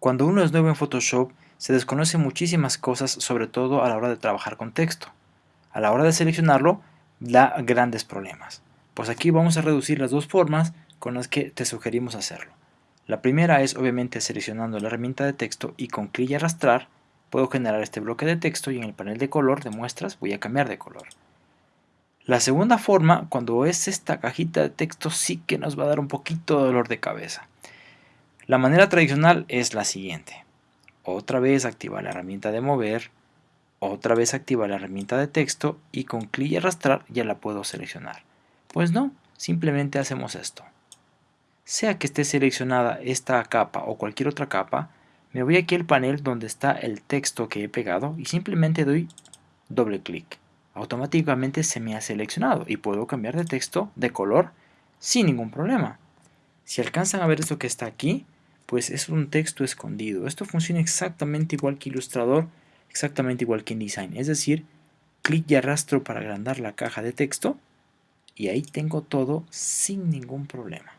Cuando uno es nuevo en Photoshop, se desconoce muchísimas cosas, sobre todo a la hora de trabajar con texto. A la hora de seleccionarlo, da grandes problemas. Pues aquí vamos a reducir las dos formas con las que te sugerimos hacerlo. La primera es obviamente seleccionando la herramienta de texto y con clic y arrastrar puedo generar este bloque de texto y en el panel de color de muestras voy a cambiar de color. La segunda forma, cuando es esta cajita de texto, sí que nos va a dar un poquito de dolor de cabeza. La manera tradicional es la siguiente. Otra vez activar la herramienta de mover, otra vez activar la herramienta de texto y con clic y arrastrar ya la puedo seleccionar. Pues no, simplemente hacemos esto. Sea que esté seleccionada esta capa o cualquier otra capa, me voy aquí al panel donde está el texto que he pegado y simplemente doy doble clic. Automáticamente se me ha seleccionado y puedo cambiar de texto de color sin ningún problema. Si alcanzan a ver esto que está aquí, pues es un texto escondido. Esto funciona exactamente igual que Illustrator, exactamente igual que InDesign. Es decir, clic y arrastro para agrandar la caja de texto y ahí tengo todo sin ningún problema.